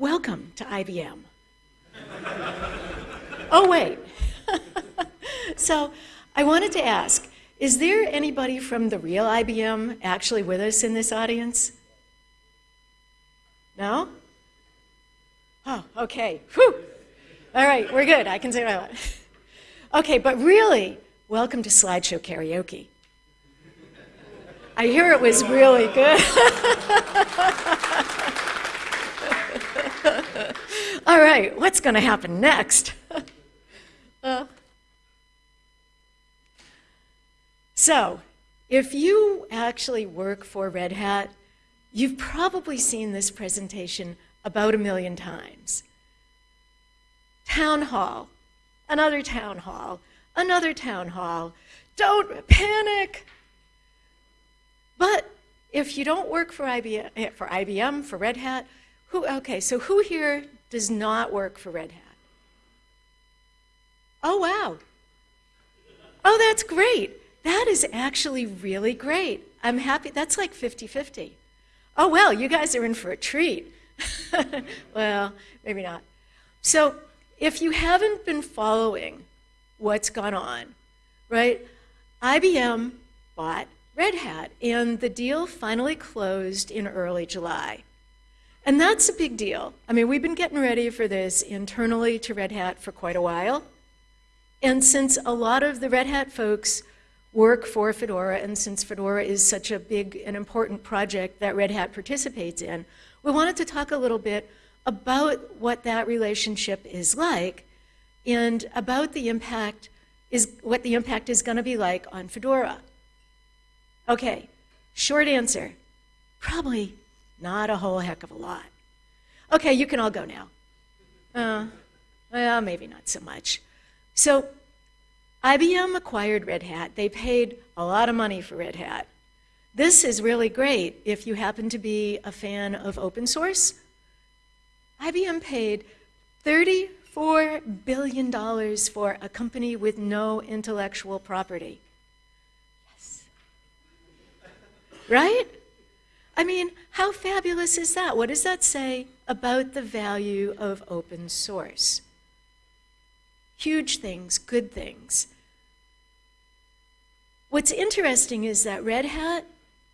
welcome to IBM. oh, wait. so I wanted to ask, is there anybody from the real IBM actually with us in this audience? No? Oh, okay. Whew. All right, we're good. I can say that. Okay, but really, welcome to Slideshow Karaoke. I hear it was really good. All right, what's going to happen next? uh, so, if you actually work for Red Hat, you've probably seen this presentation about a million times. Town hall, another town hall, another town hall. Don't panic. But if you don't work for IBM, eh, for IBM, for Red Hat, who, okay, so who here does not work for Red Hat? Oh, wow. Oh, that's great. That is actually really great. I'm happy. That's like 50-50. Oh, well, you guys are in for a treat. well, maybe not. So if you haven't been following what's gone on, right, IBM bought Red Hat, and the deal finally closed in early July. And that's a big deal. I mean, we've been getting ready for this internally to Red Hat for quite a while. And since a lot of the Red Hat folks work for Fedora, and since Fedora is such a big and important project that Red Hat participates in, we wanted to talk a little bit about what that relationship is like and about the impact is what the impact is going to be like on Fedora. Okay, short answer, probably not a whole heck of a lot. Okay, you can all go now. Uh, well, maybe not so much. So IBM acquired Red Hat. They paid a lot of money for Red Hat. This is really great if you happen to be a fan of open source. IBM paid $34 billion for a company with no intellectual property. Yes. Right? I mean, how fabulous is that? What does that say about the value of open source? Huge things, good things. What's interesting is that Red Hat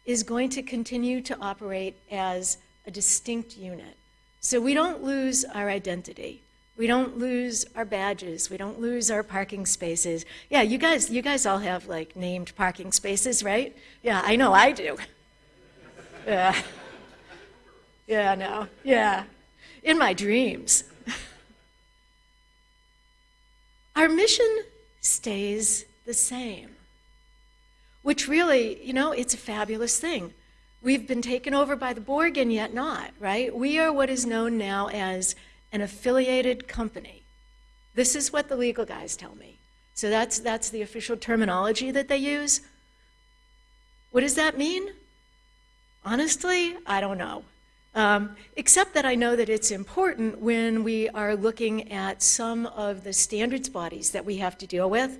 is going to continue to operate as a distinct unit. So we don't lose our identity. We don't lose our badges. We don't lose our parking spaces. Yeah, you guys, you guys all have like named parking spaces, right? Yeah, I know I do. Yeah. Yeah, no. Yeah. In my dreams. Our mission stays the same, which really, you know, it's a fabulous thing. We've been taken over by the Borg and yet not, right? We are what is known now as an affiliated company. This is what the legal guys tell me. So that's, that's the official terminology that they use. What does that mean? Honestly, I don't know. Um, except that I know that it's important when we are looking at some of the standards bodies that we have to deal with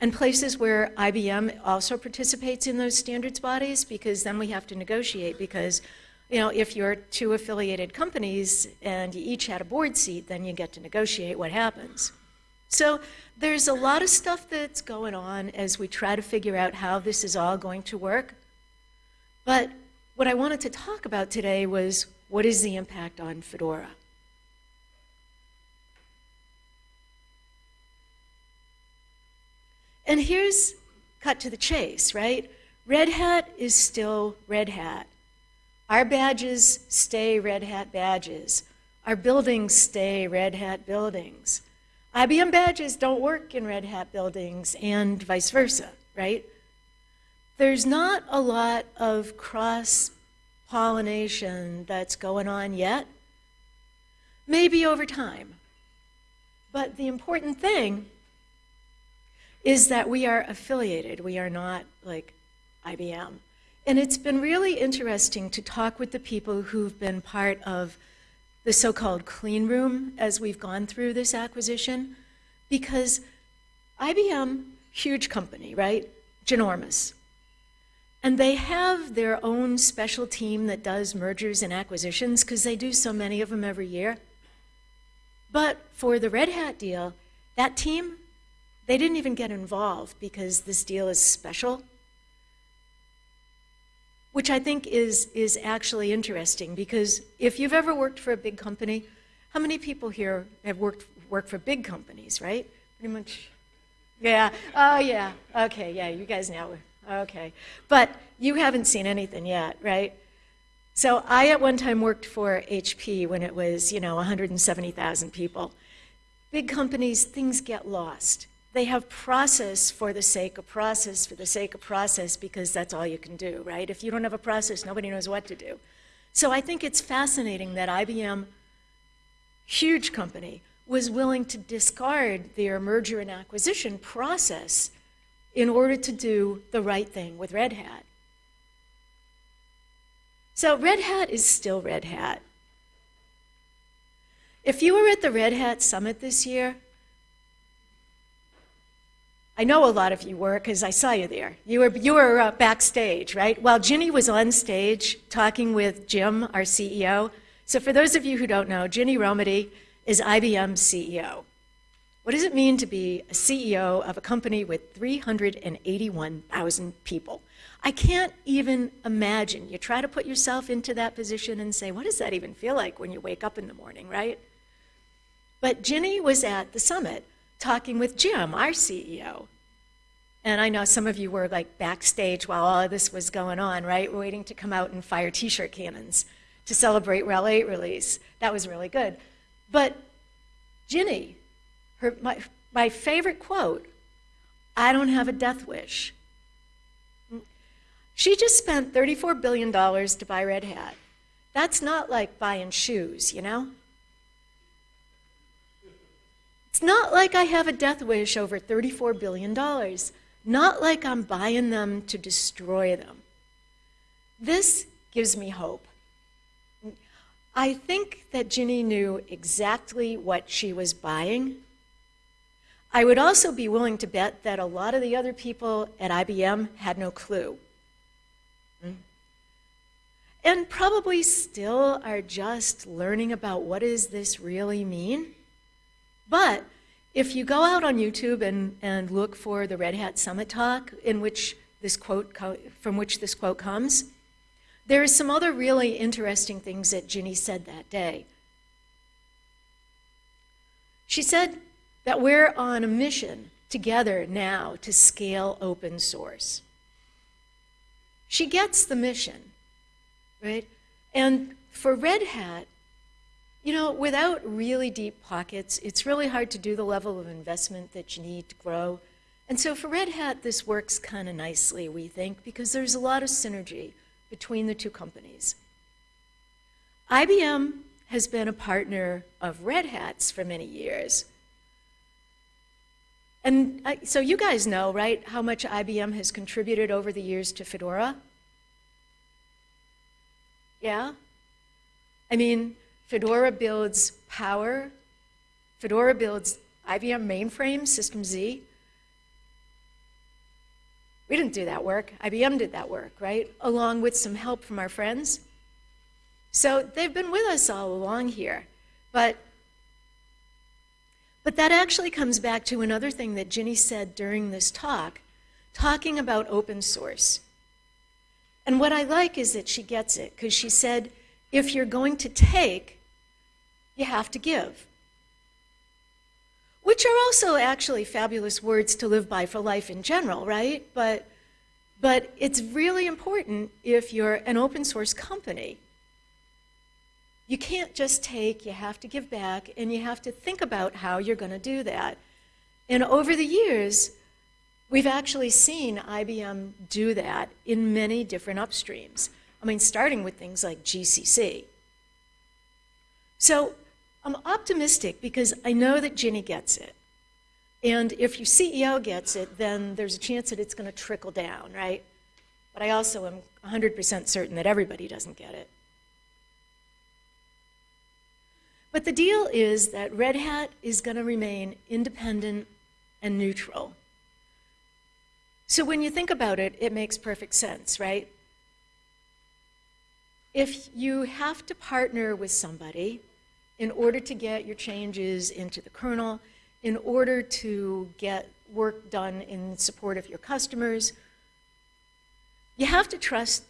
and places where IBM also participates in those standards bodies because then we have to negotiate because you know, if you're two affiliated companies and you each had a board seat, then you get to negotiate what happens. So there's a lot of stuff that's going on as we try to figure out how this is all going to work. But what I wanted to talk about today was what is the impact on Fedora? And here's cut to the chase, right? Red Hat is still Red Hat. Our badges stay Red Hat badges. Our buildings stay Red Hat buildings. IBM badges don't work in Red Hat buildings and vice versa, right? There's not a lot of cross-pollination that's going on yet. Maybe over time. But the important thing is that we are affiliated. We are not like IBM. And it's been really interesting to talk with the people who've been part of the so-called clean room as we've gone through this acquisition, because IBM, huge company, right? Ginormous. And they have their own special team that does mergers and acquisitions because they do so many of them every year. But for the Red Hat deal, that team, they didn't even get involved because this deal is special, which I think is, is actually interesting because if you've ever worked for a big company, how many people here have worked, worked for big companies, right? Pretty much. Yeah. Oh, yeah. Okay. Yeah. You guys know. Okay. But you haven't seen anything yet, right? So I at one time worked for HP when it was, you know, 170,000 people. Big companies, things get lost. They have process for the sake of process, for the sake of process, because that's all you can do, right? If you don't have a process, nobody knows what to do. So I think it's fascinating that IBM, huge company, was willing to discard their merger and acquisition process in order to do the right thing with Red Hat. So Red Hat is still Red Hat. If you were at the Red Hat Summit this year, I know a lot of you were because I saw you there. You were, you were uh, backstage, right? While Ginny was on stage talking with Jim, our CEO. So for those of you who don't know, Ginny Rometty is IBM's CEO. What does it mean to be a CEO of a company with 381,000 people? I can't even imagine. You try to put yourself into that position and say, what does that even feel like when you wake up in the morning, right? But Ginny was at the summit talking with Jim, our CEO. And I know some of you were like backstage while all of this was going on, right? Waiting to come out and fire t-shirt cannons to celebrate RHEL 8 release. That was really good. But Ginny, her, my, my favorite quote, I don't have a death wish. She just spent $34 billion to buy Red Hat. That's not like buying shoes, you know? It's not like I have a death wish over $34 billion. Not like I'm buying them to destroy them. This gives me hope. I think that Ginny knew exactly what she was buying. I would also be willing to bet that a lot of the other people at IBM had no clue. Hmm. And probably still are just learning about what does this really mean. But if you go out on YouTube and, and look for the Red Hat Summit talk in which this quote from which this quote comes, there are some other really interesting things that Ginny said that day. She said that we're on a mission together now to scale open source. She gets the mission, right? And for Red Hat, you know, without really deep pockets, it's really hard to do the level of investment that you need to grow. And so for Red Hat, this works kind of nicely, we think, because there's a lot of synergy between the two companies. IBM has been a partner of Red Hat's for many years. And I, so you guys know, right, how much IBM has contributed over the years to Fedora? Yeah? I mean, Fedora builds Power. Fedora builds IBM mainframe, System Z. We didn't do that work. IBM did that work, right? Along with some help from our friends. So they've been with us all along here. But, but that actually comes back to another thing that Ginny said during this talk, talking about open source. And what I like is that she gets it, because she said, if you're going to take, you have to give. Which are also actually fabulous words to live by for life in general, right? But, but it's really important if you're an open source company. You can't just take, you have to give back, and you have to think about how you're going to do that. And over the years, we've actually seen IBM do that in many different upstreams. I mean, starting with things like GCC. So I'm optimistic because I know that Ginny gets it. And if your CEO gets it, then there's a chance that it's going to trickle down, right? But I also am 100% certain that everybody doesn't get it. But the deal is that Red Hat is going to remain independent and neutral. So when you think about it, it makes perfect sense, right? If you have to partner with somebody in order to get your changes into the kernel, in order to get work done in support of your customers, you have to trust.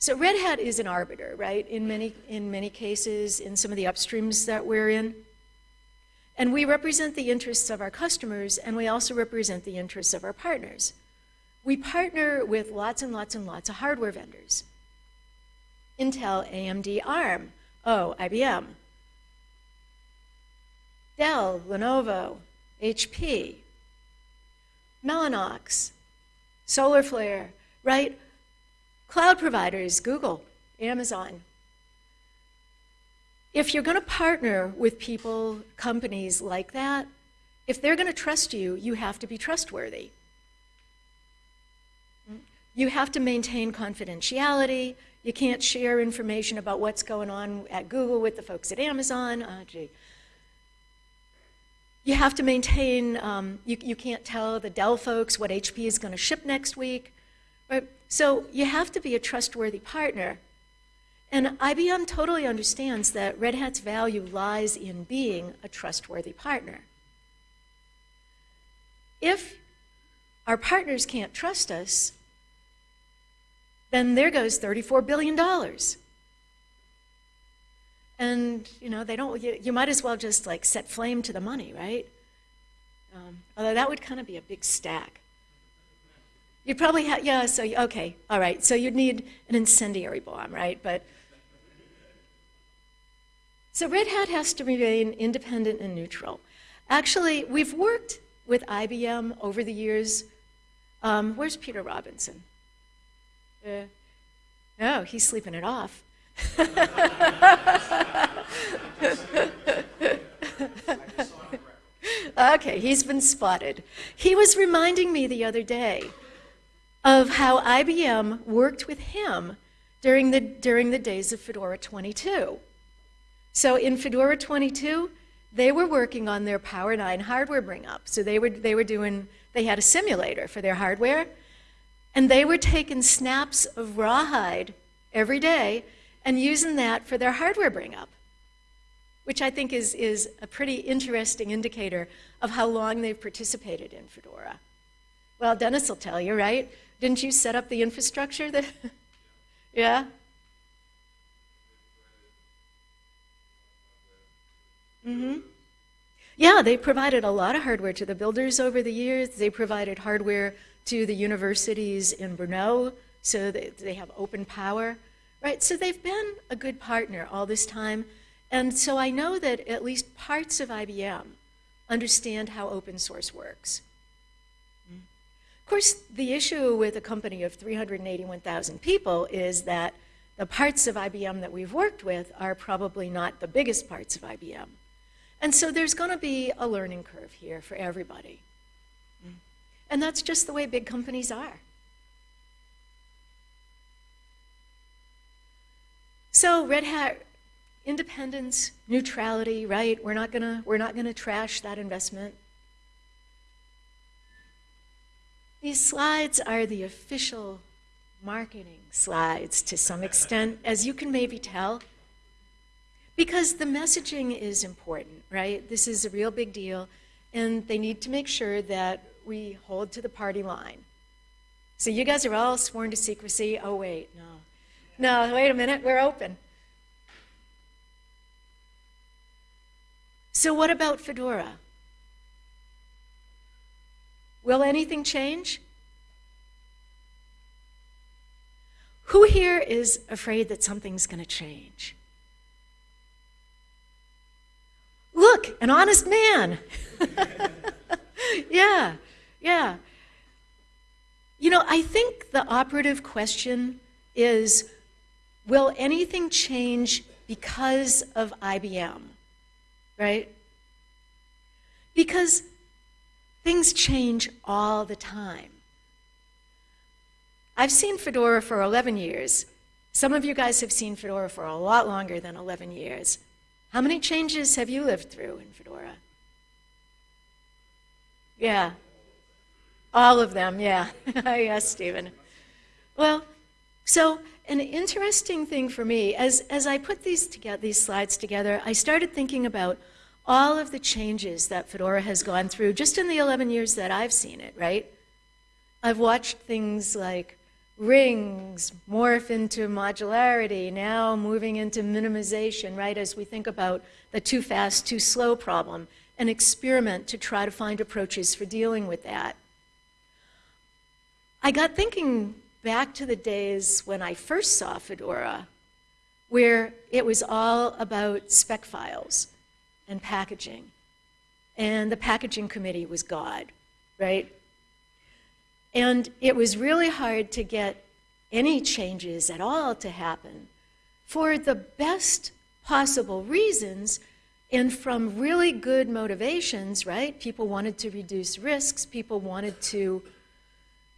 So Red Hat is an arbiter, right? In many, in many cases, in some of the upstreams that we're in. And we represent the interests of our customers, and we also represent the interests of our partners. We partner with lots and lots and lots of hardware vendors. Intel, AMD, ARM, oh, IBM, Dell, Lenovo, HP, Mellanox, SolarFlare, right? Cloud providers, Google, Amazon. If you're going to partner with people, companies like that, if they're going to trust you, you have to be trustworthy. You have to maintain confidentiality. You can't share information about what's going on at Google with the folks at Amazon. Oh, gee. You have to maintain, um, you, you can't tell the Dell folks what HP is going to ship next week. Right? So you have to be a trustworthy partner. And IBM totally understands that Red Hat's value lies in being a trustworthy partner. If our partners can't trust us, then there goes $34 billion. And, you know, they don't, you, you might as well just like set flame to the money, right? Um, although that would kind of be a big stack. You'd probably have, yeah, so, okay, all right. So you'd need an incendiary bomb, right? But, so Red Hat has to remain independent and neutral. Actually, we've worked with IBM over the years. Um, where's Peter Robinson? Uh, oh, he's sleeping it off. okay, he's been spotted. He was reminding me the other day of how IBM worked with him during the, during the days of Fedora 22. So in Fedora 22, they were working on their Power 9 hardware bring up. So they were, they were doing, they had a simulator for their hardware, and they were taking snaps of rawhide every day and using that for their hardware bring up, which I think is, is a pretty interesting indicator of how long they've participated in Fedora. Well, Dennis will tell you, right? Didn't you set up the infrastructure? That yeah? Mm-hmm. Yeah, they provided a lot of hardware to the builders over the years. They provided hardware to the universities in Brno, so they, they have open power. Right, so they've been a good partner all this time. And so I know that at least parts of IBM understand how open source works. Of course, the issue with a company of 381,000 people is that the parts of IBM that we've worked with are probably not the biggest parts of IBM. And so there's going to be a learning curve here for everybody. And that's just the way big companies are. So Red Hat, independence, neutrality, right? We're not gonna, we're not gonna trash that investment. These slides are the official marketing slides to some extent, as you can maybe tell, because the messaging is important, right? This is a real big deal, and they need to make sure that we hold to the party line. So you guys are all sworn to secrecy. Oh, wait, no. No, wait a minute, we're open. So what about Fedora? Will anything change? Who here is afraid that something's going to change? Look, an honest man. yeah, yeah. You know, I think the operative question is Will anything change because of IBM? Right? Because things change all the time. I've seen Fedora for 11 years. Some of you guys have seen Fedora for a lot longer than 11 years. How many changes have you lived through in Fedora? Yeah. All of them, yeah. yes, Stephen. Well, so an interesting thing for me, as, as I put these, together, these slides together, I started thinking about all of the changes that Fedora has gone through just in the 11 years that I've seen it, right? I've watched things like rings morph into modularity, now moving into minimization, right, as we think about the too fast, too slow problem, and experiment to try to find approaches for dealing with that. I got thinking back to the days when I first saw Fedora, where it was all about spec files and packaging. And the packaging committee was God, right? And it was really hard to get any changes at all to happen for the best possible reasons and from really good motivations, right? People wanted to reduce risks, people wanted to,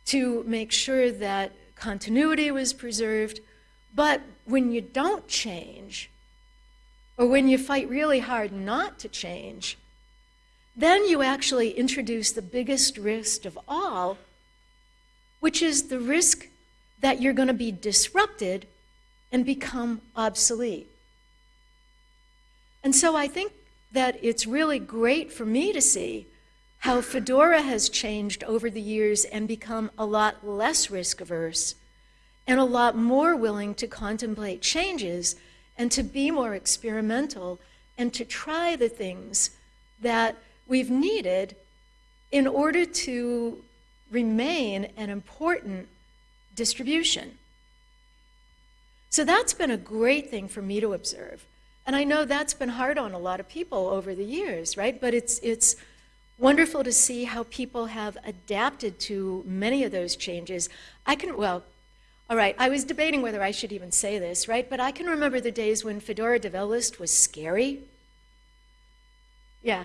to make sure that continuity was preserved. But when you don't change, or when you fight really hard not to change, then you actually introduce the biggest risk of all, which is the risk that you're going to be disrupted and become obsolete. And so I think that it's really great for me to see how Fedora has changed over the years and become a lot less risk averse and a lot more willing to contemplate changes and to be more experimental and to try the things that we've needed in order to remain an important distribution. So that's been a great thing for me to observe. And I know that's been hard on a lot of people over the years, right? But it's, it's wonderful to see how people have adapted to many of those changes. I can, well, all right, I was debating whether I should even say this, right? But I can remember the days when Fedora Devel list was scary. Yeah.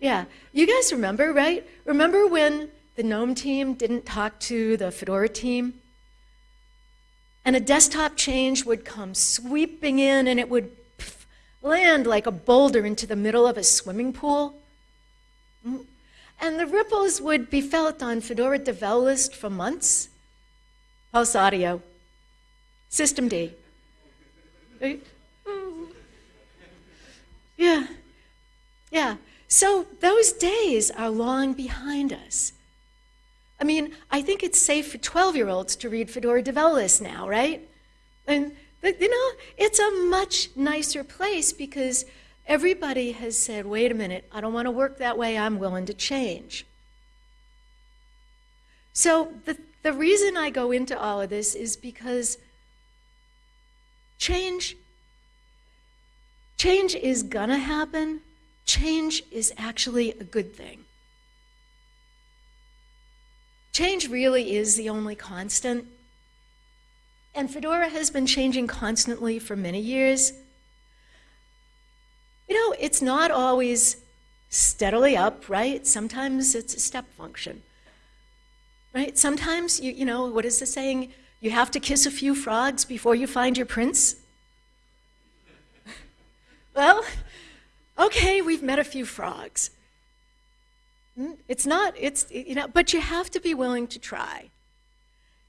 Yeah. You guys remember, right? Remember when the GNOME team didn't talk to the Fedora team. And a desktop change would come sweeping in and it would pff, land like a boulder into the middle of a swimming pool. Mm. And the ripples would be felt on Fedora Devel list for months. PulseAudio. System D. Yeah. Yeah. So those days are long behind us. I mean, I think it's safe for 12-year-olds to read Fedora Devel list now, right? And, you know, it's a much nicer place because everybody has said, wait a minute, I don't want to work that way, I'm willing to change. So the, the reason I go into all of this is because change, change is gonna happen. Change is actually a good thing. Change really is the only constant. And Fedora has been changing constantly for many years. You know, it's not always steadily up, right? Sometimes it's a step function, right? Sometimes, you, you know, what is the saying? You have to kiss a few frogs before you find your prince. well, okay, we've met a few frogs. Hmm? It's not, it's, you know, but you have to be willing to try.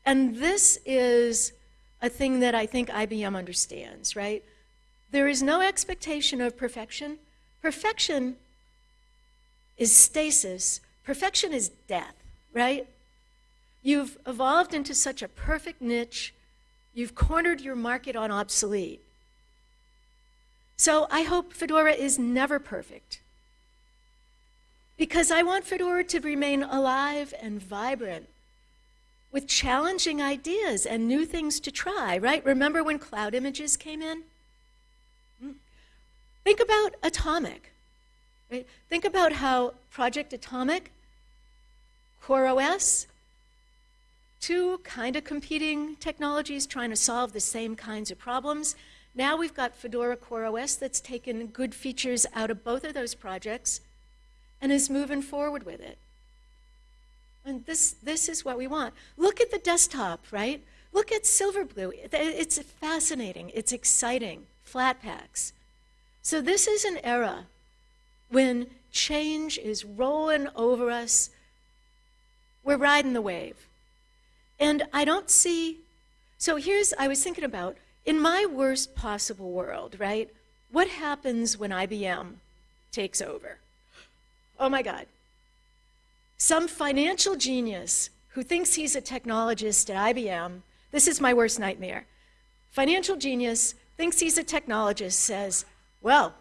And this is a thing that I think IBM understands, right? There is no expectation of perfection. Perfection is stasis. Perfection is death, right? You've evolved into such a perfect niche. You've cornered your market on obsolete. So I hope Fedora is never perfect because I want Fedora to remain alive and vibrant with challenging ideas and new things to try, right? Remember when cloud images came in? Hmm. Think about Atomic, right? Think about how Project Atomic, CoreOS, two kind of competing technologies trying to solve the same kinds of problems. Now we've got Fedora CoreOS that's taken good features out of both of those projects and is moving forward with it. And this, this is what we want. Look at the desktop, right? Look at Silverblue. It's fascinating. It's exciting. Flatpaks. So this is an era when change is rolling over us We're riding the wave. And I don't see, so here's, I was thinking about, in my worst possible world, right? What happens when IBM takes over? Oh my God. Some financial genius who thinks he's a technologist at IBM, this is my worst nightmare. Financial genius thinks he's a technologist, says, well,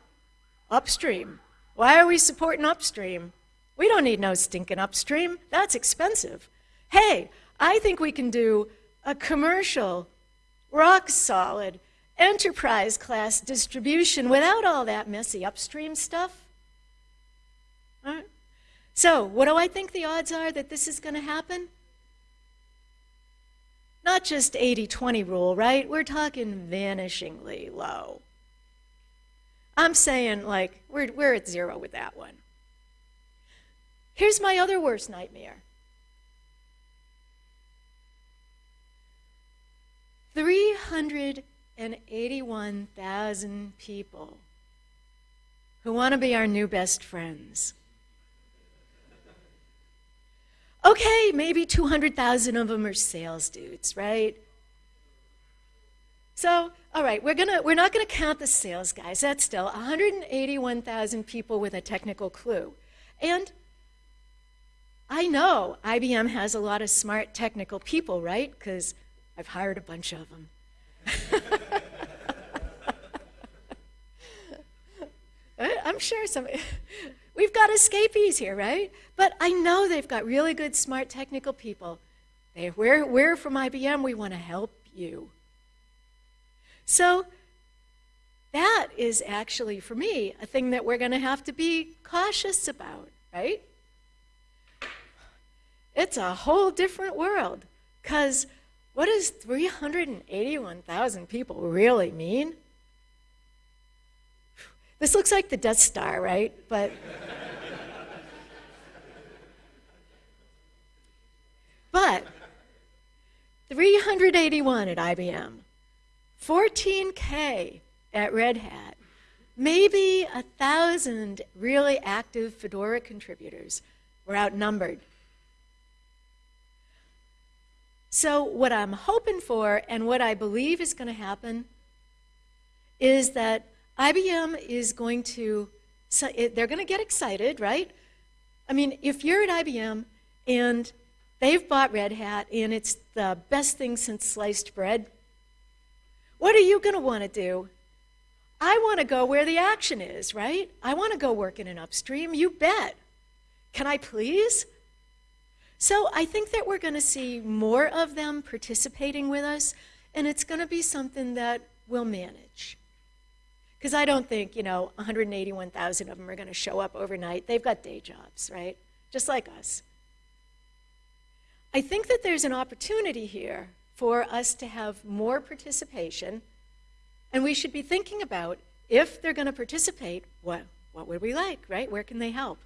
upstream. Why are we supporting upstream? We don't need no stinking upstream. That's expensive. Hey, I think we can do a commercial, rock solid, enterprise class distribution without all that messy upstream stuff. So, what do I think the odds are that this is going to happen? Not just 80 20 rule, right? We're talking vanishingly low. I'm saying, like, we're, we're at zero with that one. Here's my other worst nightmare 381,000 people who want to be our new best friends. Okay, maybe 200,000 of them are sales dudes, right? So, all right, we're, gonna, we're not going to count the sales guys. That's still 181,000 people with a technical clue. And I know IBM has a lot of smart technical people, right? Because I've hired a bunch of them. I'm sure some, we've got escapees here, right? But I know they've got really good, smart technical people. They, we're, we're from IBM, we want to help you. So that is actually, for me, a thing that we're going to have to be cautious about, right? It's a whole different world. Because what does 381,000 people really mean? This looks like the Death Star, right? But. but 381 at IBM, 14K at Red Hat, maybe a thousand really active Fedora contributors were outnumbered so, what I'm hoping for and what I believe is going to happen is that IBM is going to, so it, they're going to get excited, right? I mean, if you're at IBM and they've bought Red Hat and it's the best thing since sliced bread, what are you going to want to do? I want to go where the action is, right? I want to go work in an upstream. You bet. Can I please? So I think that we're going to see more of them participating with us, and it's going to be something that we'll manage. Because I don't think, you know, 181,000 of them are going to show up overnight. They've got day jobs, right? Just like us. I think that there's an opportunity here for us to have more participation, and we should be thinking about if they're going to participate, what, what would we like, right? Where can they help?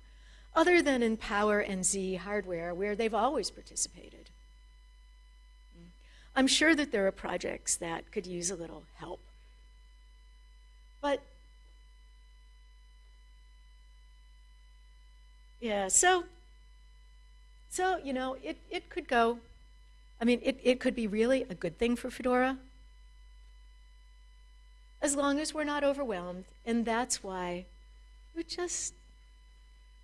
Other than in Power and Z hardware, where they've always participated. I'm sure that there are projects that could use a little help. But, yeah, so, so you know, it, it could go, I mean, it, it could be really a good thing for Fedora, as long as we're not overwhelmed, and that's why we just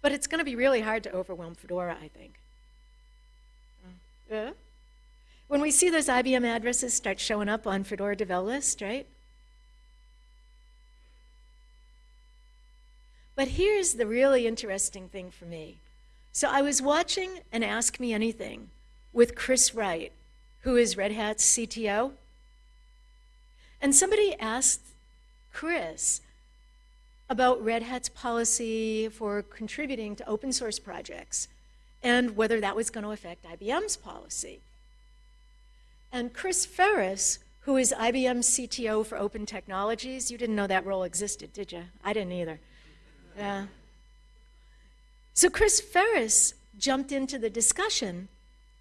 but it's going to be really hard to overwhelm Fedora, I think. Yeah? When we see those IBM addresses start showing up on Fedora Devel list, right? But here's the really interesting thing for me. So I was watching an Ask Me Anything with Chris Wright, who is Red Hat's CTO. And somebody asked Chris, about Red Hat's policy for contributing to open source projects and whether that was going to affect IBM's policy. And Chris Ferris, who is IBM's CTO for open technologies, you didn't know that role existed, did you? I didn't either. Yeah. So Chris Ferris jumped into the discussion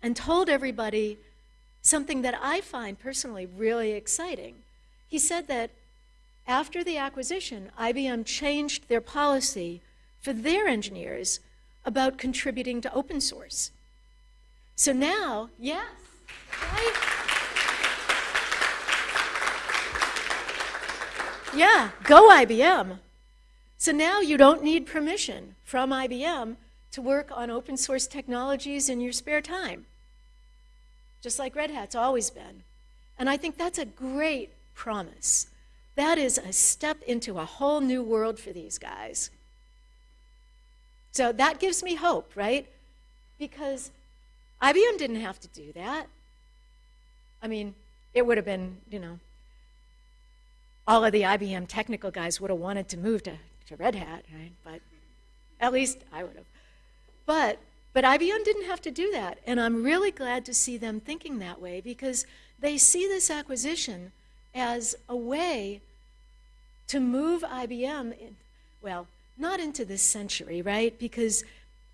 and told everybody something that I find personally really exciting. He said that after the acquisition, IBM changed their policy for their engineers about contributing to open source. So now, yes, right? Yeah, go IBM. So now you don't need permission from IBM to work on open source technologies in your spare time, just like Red Hat's always been. And I think that's a great promise. That is a step into a whole new world for these guys. So that gives me hope, right? Because IBM didn't have to do that. I mean, it would have been, you know, all of the IBM technical guys would have wanted to move to, to Red Hat, right? But at least I would have. But, but IBM didn't have to do that. And I'm really glad to see them thinking that way because they see this acquisition as a way to move IBM, in, well, not into this century, right? Because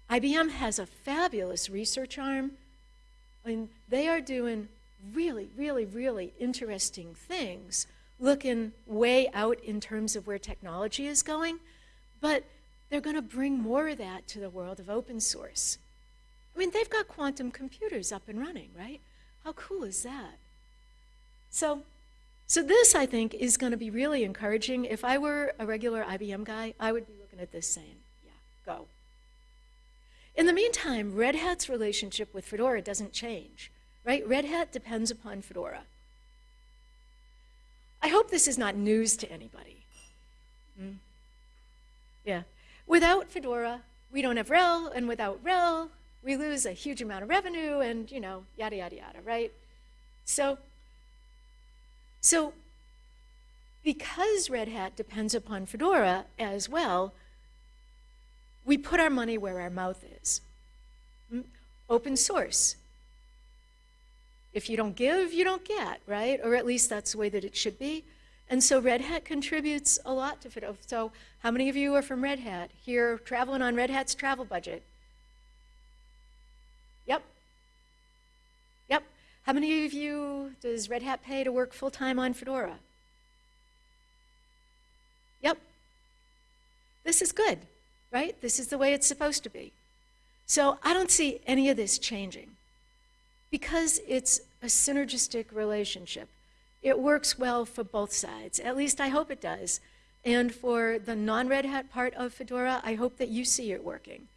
IBM has a fabulous research arm. Mean, they are doing really, really, really interesting things looking way out in terms of where technology is going, but they're going to bring more of that to the world of open source. I mean, they've got quantum computers up and running, right? How cool is that? So, so this, I think, is going to be really encouraging. If I were a regular IBM guy, I would be looking at this saying, yeah, go. In the meantime, Red Hat's relationship with Fedora doesn't change, right? Red Hat depends upon Fedora. I hope this is not news to anybody. Mm. Yeah. Without Fedora, we don't have RHEL, and without RHEL, we lose a huge amount of revenue and, you know, yada, yada, yada, right? So, so because Red Hat depends upon Fedora as well, we put our money where our mouth is. Mm. Open source. If you don't give, you don't get, right? Or at least that's the way that it should be. And so Red Hat contributes a lot to Fedora. So how many of you are from Red Hat here traveling on Red Hat's travel budget? Yep. Yep. How many of you does Red Hat pay to work full-time on Fedora? Yep. This is good, right? This is the way it's supposed to be. So I don't see any of this changing because it's a synergistic relationship. It works well for both sides. At least I hope it does. And for the non-Red Hat part of Fedora, I hope that you see it working,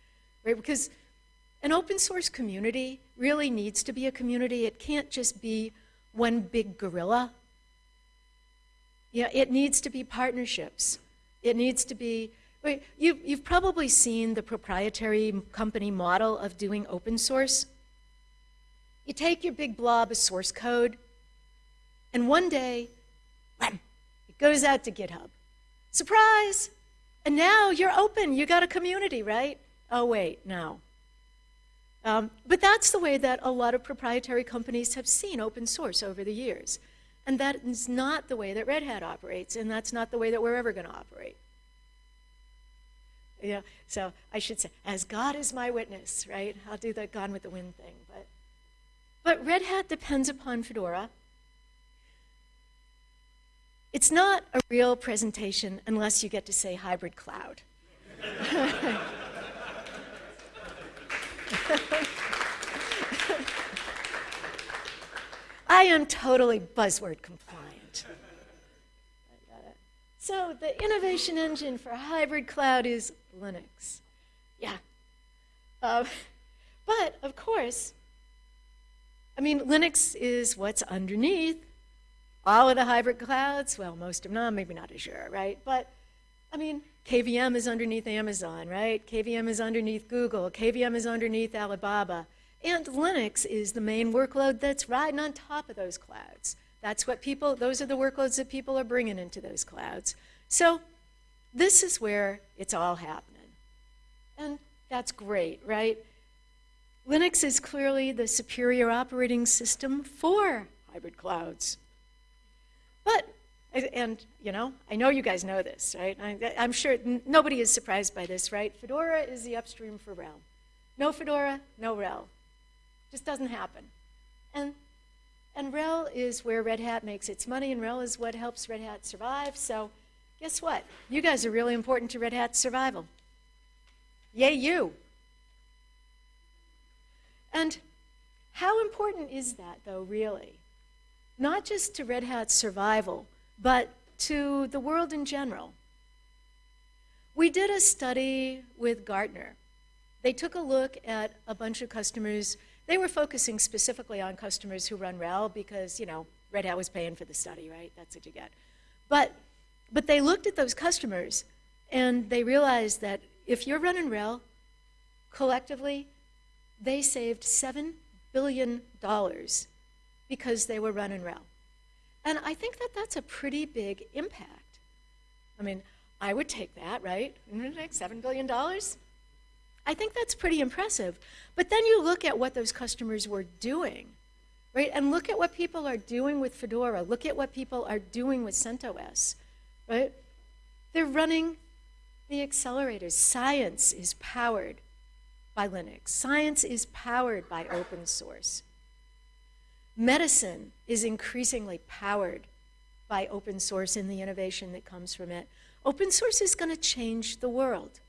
right? Because an open source community really needs to be a community. It can't just be one big gorilla. Yeah, it needs to be partnerships. It needs to be, you, you've probably seen the proprietary company model of doing open source. You take your big blob of source code, and one day, wham, it goes out to GitHub. Surprise! And now you're open. You got a community, right? Oh, wait, no. Um, but that's the way that a lot of proprietary companies have seen open source over the years. And that is not the way that Red Hat operates, and that's not the way that we're ever going to operate. Yeah, so I should say, as God is my witness, right? I'll do the Gone with the Wind thing. But but Red Hat depends upon Fedora. It's not a real presentation unless you get to say hybrid cloud. I am totally buzzword compliant. So the innovation engine for hybrid cloud is Linux. Yeah. Uh, but of course, I mean, Linux is what's underneath all of the hybrid clouds. Well, most of them, maybe not Azure, right? But I mean, KVM is underneath Amazon, right? KVM is underneath Google. KVM is underneath Alibaba. And Linux is the main workload that's riding on top of those clouds. That's what people, those are the workloads that people are bringing into those clouds. So this is where it's all happening. And that's great, right? Linux is clearly the superior operating system for hybrid clouds. But, and you know, I know you guys know this, right? I, am sure nobody is surprised by this, right? Fedora is the upstream for RHEL. No Fedora, no RHEL. Just doesn't happen. And, and RHEL is where Red Hat makes its money, and RHEL is what helps Red Hat survive. So guess what? You guys are really important to Red Hat's survival. Yay, you. And How important is that, though, really? Not just to Red Hat's survival, but to the world in general. We did a study with Gartner. They took a look at a bunch of customers. They were focusing specifically on customers who run RHEL because, you know, Red Hat was paying for the study, right? That's what you get. But, but they looked at those customers and they realized that if you're running RHEL, collectively, they saved $7 billion because they were running RHEL. And I think that that's a pretty big impact. I mean, I would take that, right? $7 billion? I think that's pretty impressive. But then you look at what those customers were doing, right? And look at what people are doing with Fedora. Look at what people are doing with CentOS, right? They're running the accelerators. Science is powered by Linux. Science is powered by open source. Medicine is increasingly powered by open source and the innovation that comes from it. Open source is going to change the world.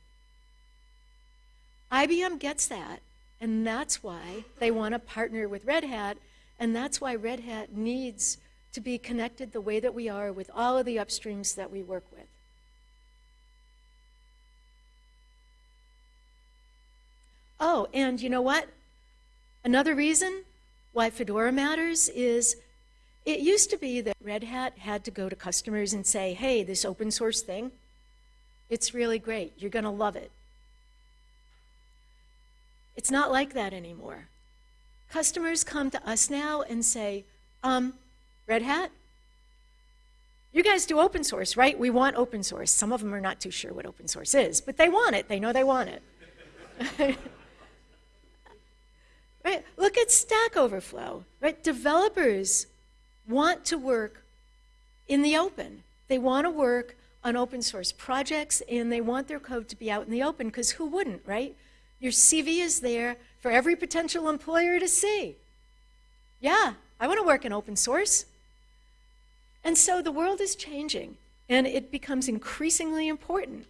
IBM gets that, and that's why they want to partner with Red Hat, and that's why Red Hat needs to be connected the way that we are with all of the upstreams that we work with. Oh, and you know what? Another reason why Fedora matters is it used to be that Red Hat had to go to customers and say, hey, this open source thing, it's really great. You're going to love it. It's not like that anymore. Customers come to us now and say, um, Red Hat, you guys do open source, right? We want open source. Some of them are not too sure what open source is, but they want it. They know they want it. Right? Look at Stack Overflow. Right? Developers want to work in the open. They want to work on open source projects and they want their code to be out in the open because who wouldn't, right? Your CV is there for every potential employer to see. Yeah, I want to work in open source. And so the world is changing and it becomes increasingly important.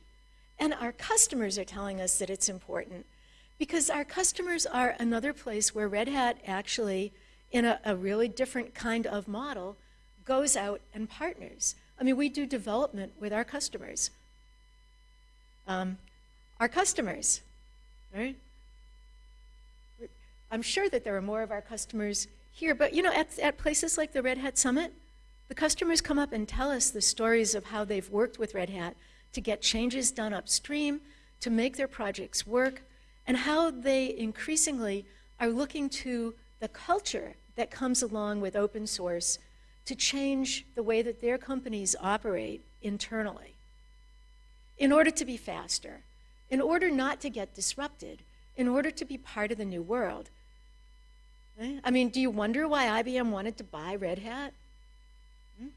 And our customers are telling us that it's important. Because our customers are another place where Red Hat actually, in a, a, really different kind of model, goes out and partners. I mean, we do development with our customers. Um, our customers, right? I'm sure that there are more of our customers here, but you know, at, at places like the Red Hat Summit, the customers come up and tell us the stories of how they've worked with Red Hat to get changes done upstream, to make their projects work, and how they increasingly are looking to the culture that comes along with open source to change the way that their companies operate internally in order to be faster, in order not to get disrupted, in order to be part of the new world. I mean, do you wonder why IBM wanted to buy Red Hat? Hmm?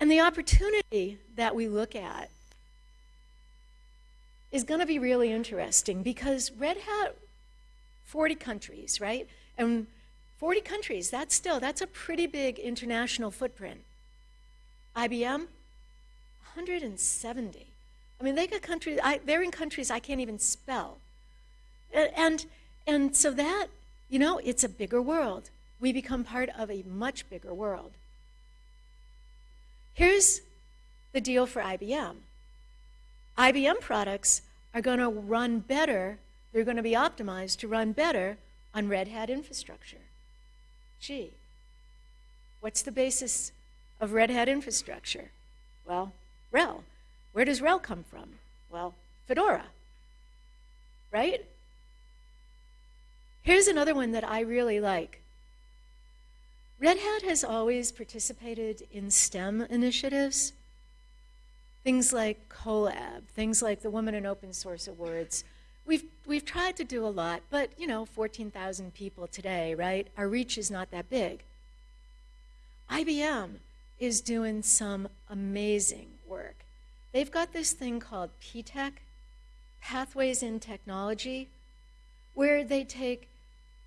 And the opportunity that we look at is going to be really interesting because Red Hat, 40 countries, right? And 40 countries, that's still, that's a pretty big international footprint. IBM, 170. I mean, they got countries, I, they're in countries I can't even spell. And, and so that, you know, it's a bigger world. We become part of a much bigger world. Here's the deal for IBM. IBM products are going to run better, they're going to be optimized to run better on Red Hat infrastructure. Gee, what's the basis of Red Hat infrastructure? Well, RHEL. Where does RHEL come from? Well, Fedora, right? Here's another one that I really like. Red Hat has always participated in STEM initiatives. Things like CoLab, things like the Women in Open Source Awards. We've, we've tried to do a lot, but you know, 14,000 people today, right? Our reach is not that big. IBM is doing some amazing work. They've got this thing called PTech, Pathways in Technology, where they take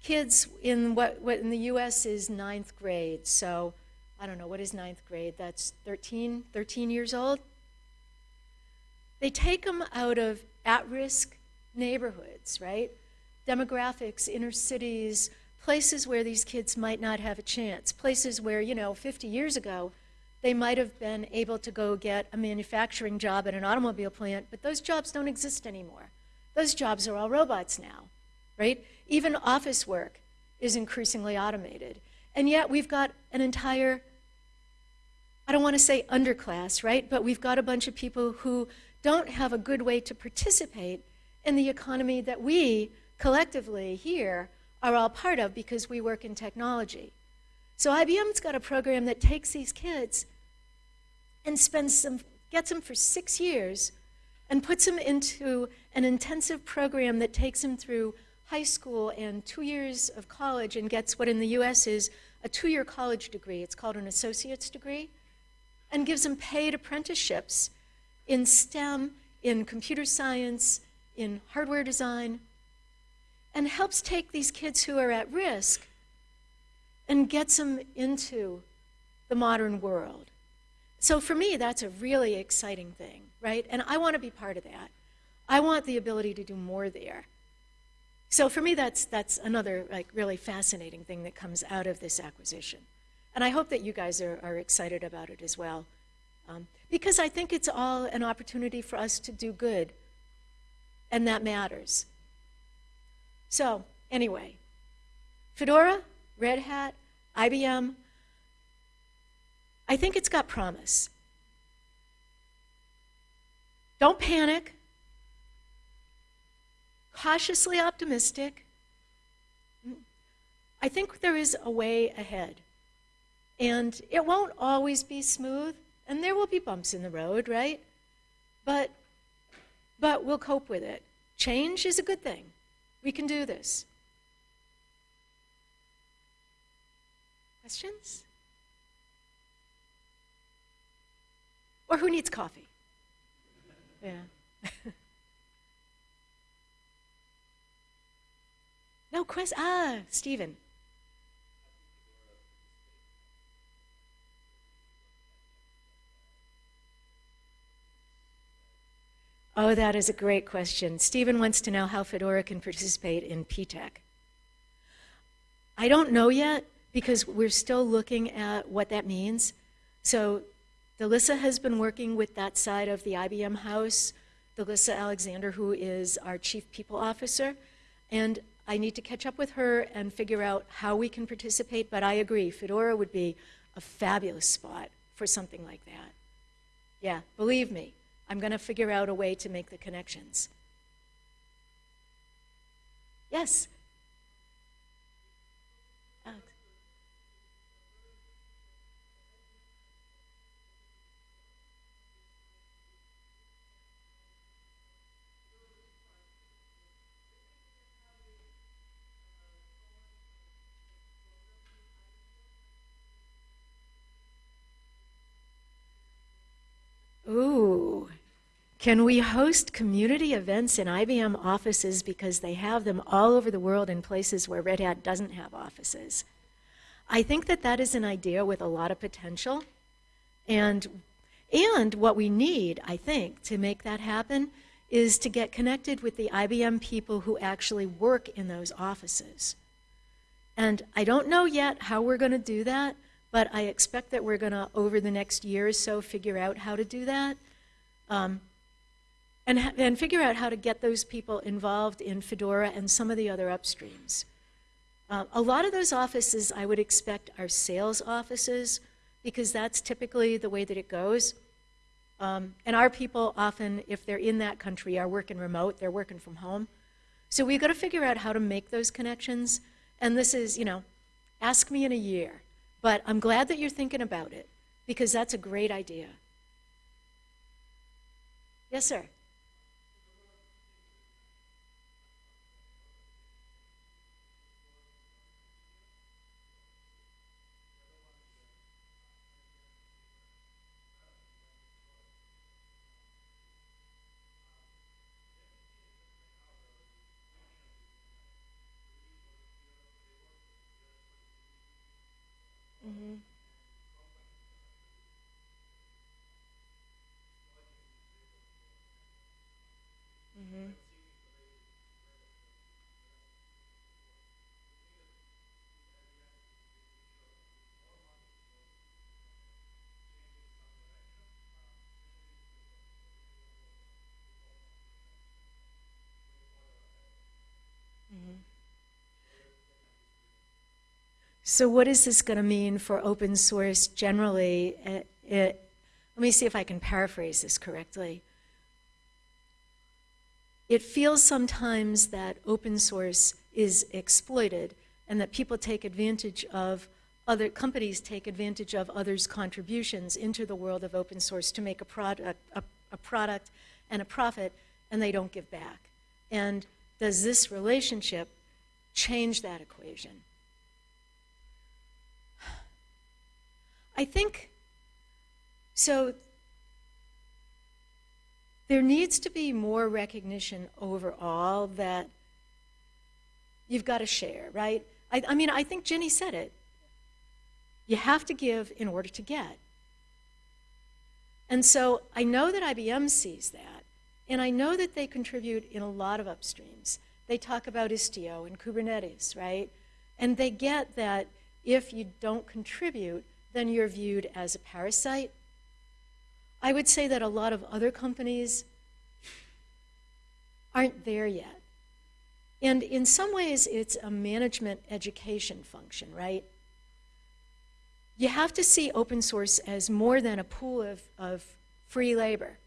kids in what, what in the US is ninth grade. So I don't know, what is ninth grade? That's 13, 13 years old? They take them out of at risk neighborhoods, right? demographics, inner cities, places where these kids might not have a chance, places where, you know, 50 years ago, they might have been able to go get a manufacturing job at an automobile plant, but those jobs don't exist anymore. Those jobs are all robots now, right? Even office work is increasingly automated. And yet we've got an entire, I don't want to say underclass, right? But we've got a bunch of people who don't have a good way to participate in the economy that we collectively here are all part of because we work in technology. So IBM's got a program that takes these kids and spends them, gets them for six years and puts them into an intensive program that takes them through high school and two years of college and gets what in the US is a two-year college degree. It's called an associate's degree and gives them paid apprenticeships in STEM, in computer science, in hardware design, and helps take these kids who are at risk and gets them into the modern world. So for me, that's a really exciting thing, right? And I want to be part of that. I want the ability to do more there. So for me, that's, that's another like really fascinating thing that comes out of this acquisition. And I hope that you guys are, are excited about it as well. Um, because I think it's all an opportunity for us to do good. And that matters. So anyway, Fedora, Red Hat, IBM, I think it's got promise. Don't panic cautiously optimistic. I think there is a way ahead. And it won't always be smooth, and there will be bumps in the road, right? But, but we'll cope with it. Change is a good thing. We can do this. Questions? Or who needs coffee? Yeah. No question. Ah, Stephen. Oh, that is a great question. Stephen wants to know how Fedora can participate in P-TECH. I don't know yet because we're still looking at what that means. So DeLisa has been working with that side of the IBM house, DeLisa Alexander, who is our chief people officer, and I need to catch up with her and figure out how we can participate, but I agree, Fedora would be a fabulous spot for something like that. Yeah, believe me, I'm going to figure out a way to make the connections. Yes? Can we host community events in IBM offices because they have them all over the world in places where Red Hat doesn't have offices? I think that that is an idea with a lot of potential. And, and what we need, I think, to make that happen is to get connected with the IBM people who actually work in those offices. And I don't know yet how we're going to do that, but I expect that we're going to, over the next year or so, figure out how to do that. Um, and, and figure out how to get those people involved in Fedora and some of the other upstreams. Uh, a lot of those offices I would expect are sales offices because that's typically the way that it goes. Um, and our people often, if they're in that country, are working remote, they're working from home. So we've got to figure out how to make those connections. And this is, you know, ask me in a year. But I'm glad that you're thinking about it because that's a great idea. Yes, sir. So what is this going to mean for open source generally? It, it, let me see if I can paraphrase this correctly. It feels sometimes that open source is exploited and that people take advantage of other companies take advantage of others' contributions into the world of open source to make a product, a, a product and a profit, and they don't give back. And does this relationship change that equation? I think so. There needs to be more recognition overall that you've got to share, right? I, I mean, I think Jenny said it. You have to give in order to get. And so I know that IBM sees that, and I know that they contribute in a lot of upstreams. They talk about Istio and Kubernetes, right? And they get that if you don't contribute, then you're viewed as a parasite. I would say that a lot of other companies aren't there yet. And in some ways, it's a management education function, right? you have to see open source as more than a pool of, of free labor.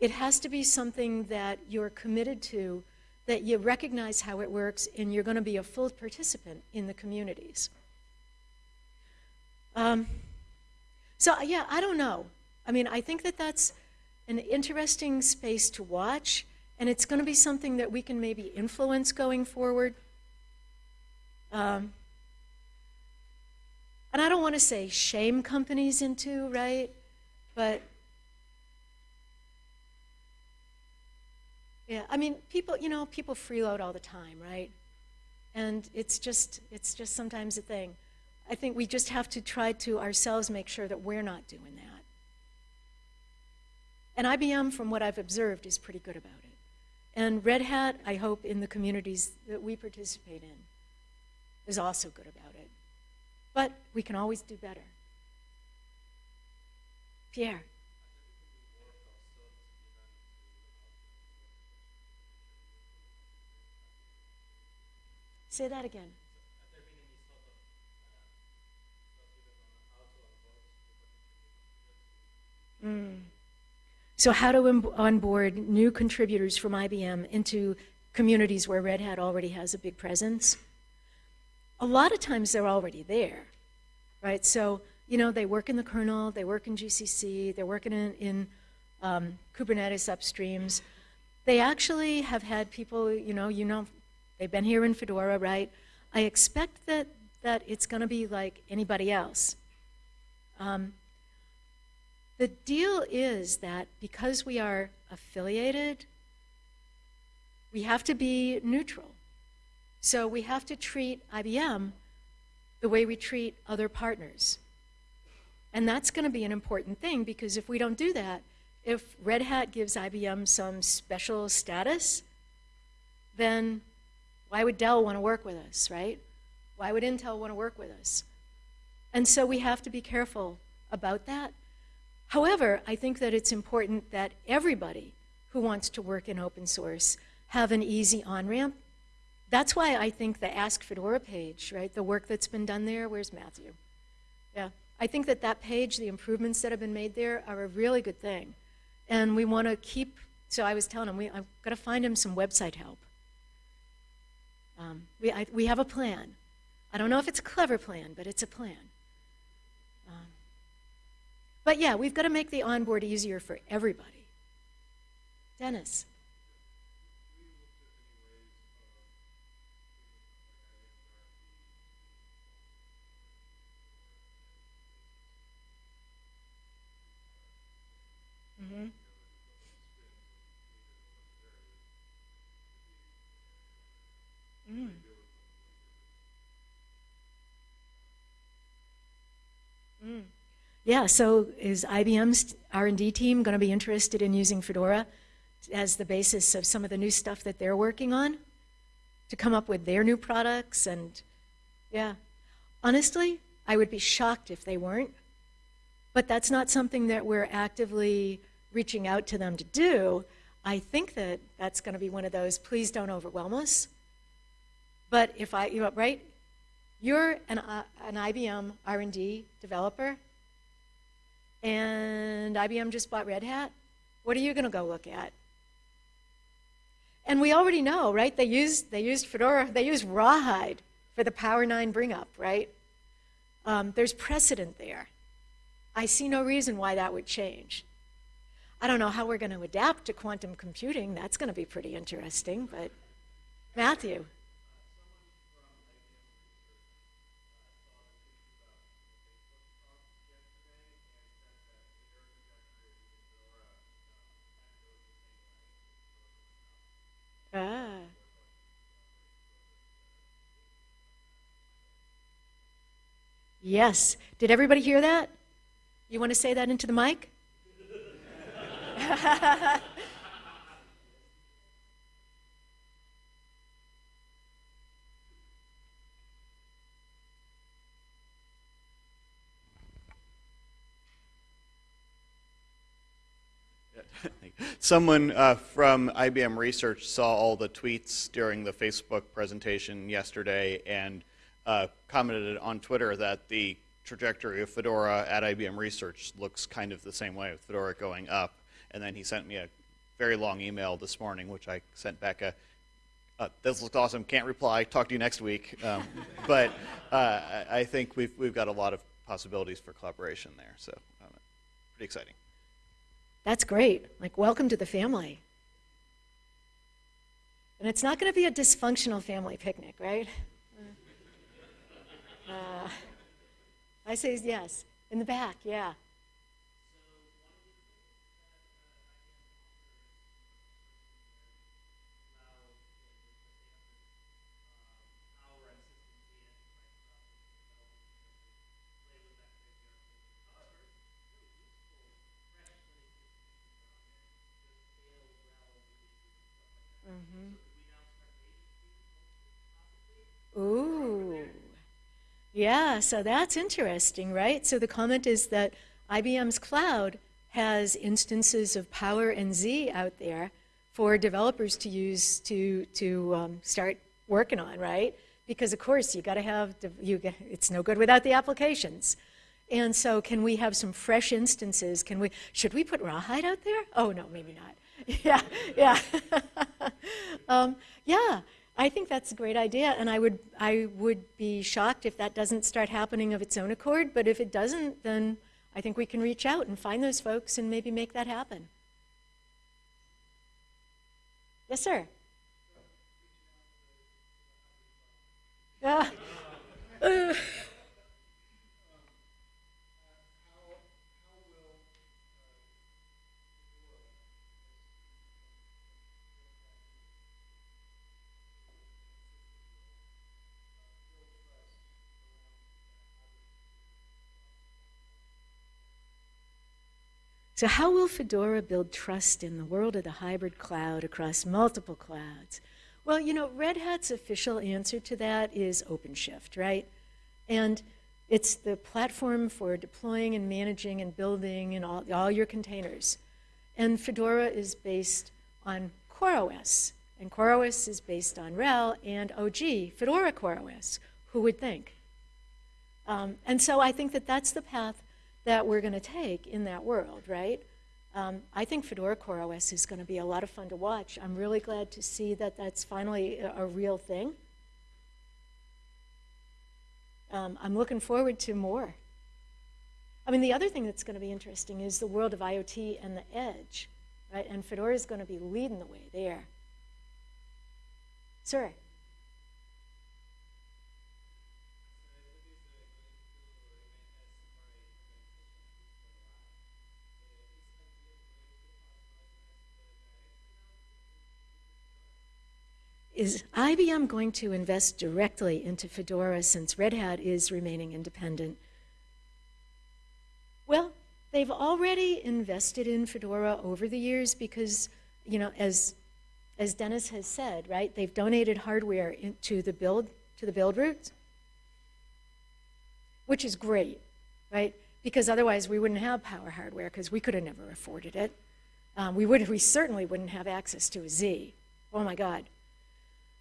It has to be something that you're committed to, that you recognize how it works, and you're going to be a full participant in the communities. Um, so, yeah, I don't know. I mean, I think that that's an interesting space to watch, and it's going to be something that we can maybe influence going forward. Um, and I don't want to say shame companies into, right? But yeah, I mean, people, you know, people freeload all the time, right? And it's just, it's just sometimes a thing. I think we just have to try to ourselves make sure that we're not doing that. And IBM, from what I've observed, is pretty good about it. And Red Hat, I hope, in the communities that we participate in, is also good about it. But we can always do better. Pierre. Say that again. Mm. So how to onboard new contributors from IBM into communities where Red Hat already has a big presence? a lot of times they're already there, right? So, you know, they work in the kernel, they work in GCC, they're working in, in um, Kubernetes upstreams. They actually have had people, you know, you know, they've been here in Fedora, right? I expect that, that it's going to be like anybody else. Um, the deal is that because we are affiliated, we have to be neutral. So we have to treat IBM the way we treat other partners. And that's going to be an important thing because if we don't do that, if Red Hat gives IBM some special status, then why would Dell want to work with us, right? Why would Intel want to work with us? And so we have to be careful about that. However, I think that it's important that everybody who wants to work in open source have an easy on-ramp that's why I think the Ask Fedora page, right, the work that's been done there, where's Matthew? Yeah, I think that that page, the improvements that have been made there are a really good thing. And we want to keep, so I was telling him, we, I've got to find him some website help. Um, we, I, we have a plan. I don't know if it's a clever plan, but it's a plan. But yeah, we've got to make the onboard easier for everybody. Dennis. Mm-hmm. Mm. Mm. Yeah, so is IBM's R&D team going to be interested in using Fedora as the basis of some of the new stuff that they're working on to come up with their new products and yeah. Honestly, I would be shocked if they weren't. But that's not something that we're actively reaching out to them to do. I think that that's going to be one of those, please don't overwhelm us. But if I, you know, right? you're an, uh, an IBM R&D developer, and IBM just bought Red Hat. What are you going to go look at? And we already know, right? They used, they used Fedora, they used Rawhide for the Power 9 bring up, right? Um, there's precedent there. I see no reason why that would change. I don't know how we're going to adapt to quantum computing. That's going to be pretty interesting, but Matthew. Ah. Yes. Did everybody hear that? You want to say that into the mic? Someone uh, from IBM Research saw all the tweets during the Facebook presentation yesterday and uh, commented on Twitter that the trajectory of Fedora at IBM Research looks kind of the same way, with Fedora going up. And then he sent me a very long email this morning, which I sent back a, uh, this looks awesome, can't reply, talk to you next week. Um, but uh, I think we've, we've got a lot of possibilities for collaboration there, so um, pretty exciting. That's great. Like, welcome to the family. And it's not going to be a dysfunctional family picnic, right? Uh, I say yes. In the back, yeah. Ooh. Yeah, so that's interesting, right? So the comment is that IBM's cloud has instances of Power and Z out there for developers to use to, to um, start working on, right? Because of course you got to have, you it's no good without the applications. And so can we have some fresh instances? Can we, should we put Rawhide out there? Oh no, maybe not. Yeah, yeah. um, yeah, I think that's a great idea, and I would, I would be shocked if that doesn't start happening of its own accord, but if it doesn't, then I think we can reach out and find those folks and maybe make that happen. Yes, sir. Yeah. Uh, So, how will Fedora build trust in the world of the hybrid cloud across multiple clouds? Well, you know, Red Hat's official answer to that is OpenShift, right? And it's the platform for deploying and managing and building and all, all your containers. And Fedora is based on CoreOS. And CoreOS is based on RHEL and OG, Fedora CoreOS. Who would think? Um, and so I think that that's the path that we're going to take in that world, right? Um, I think Fedora CoreOS is going to be a lot of fun to watch. I'm really glad to see that that's finally a, a real thing. Um, I'm looking forward to more. I mean, the other thing that's going to be interesting is the world of IoT and the edge, right? And Fedora is going to be leading the way there. Sir? Is IBM going to invest directly into Fedora since Red Hat is remaining independent? Well, they've already invested in Fedora over the years because, you know, as, as Dennis has said, right, they've donated hardware to the build, to the build roots, which is great, right? Because otherwise we wouldn't have power hardware because we could have never afforded it. Um, we, would, we certainly wouldn't have access to a Z. Oh my God.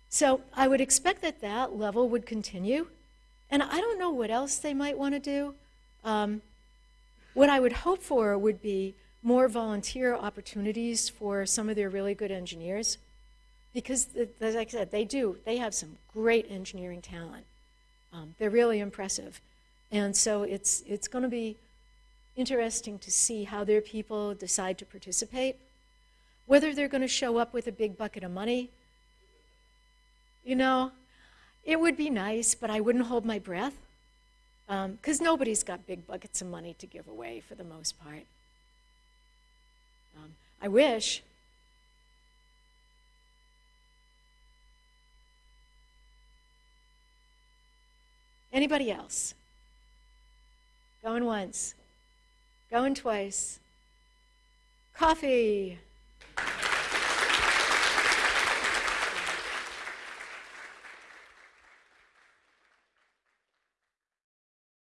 So I would expect that that level would continue. And I don't know what else they might want to do. Um, what I would hope for would be more volunteer opportunities for some of their really good engineers. Because, as I said, they do. They have some great engineering talent. Um, they're really impressive. And so it's, it's going to be interesting to see how their people decide to participate. Whether they're going to show up with a big bucket of money, you know, it would be nice, but I wouldn't hold my breath because nobody's got big buckets of money to give away for the most part. Um, I wish. Anybody else? Going once, going twice. Coffee.